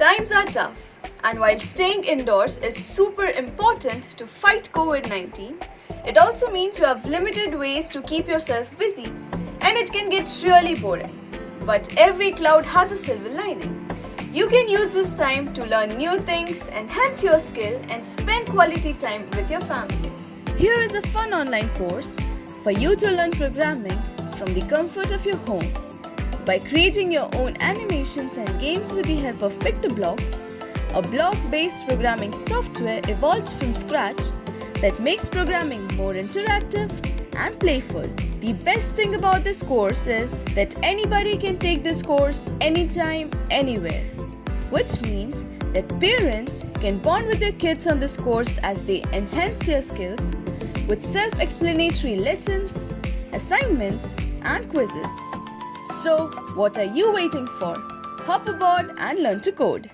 Times are tough, and while staying indoors is super important to fight COVID 19, it also means you have limited ways to keep yourself busy, and it can get really boring. But every cloud has a silver lining. You can use this time to learn new things, enhance your skill, and spend quality time with your family. Here is a fun online course for you to learn programming from the comfort of your home. By creating your own animations and games with the help of PictoBlox, a block-based programming software evolved from scratch that makes programming more interactive and playful. The best thing about this course is that anybody can take this course anytime, anywhere. Which means that parents can bond with their kids on this course as they enhance their skills with self-explanatory lessons, assignments and quizzes. So, what are you waiting for? Hop aboard and learn to code.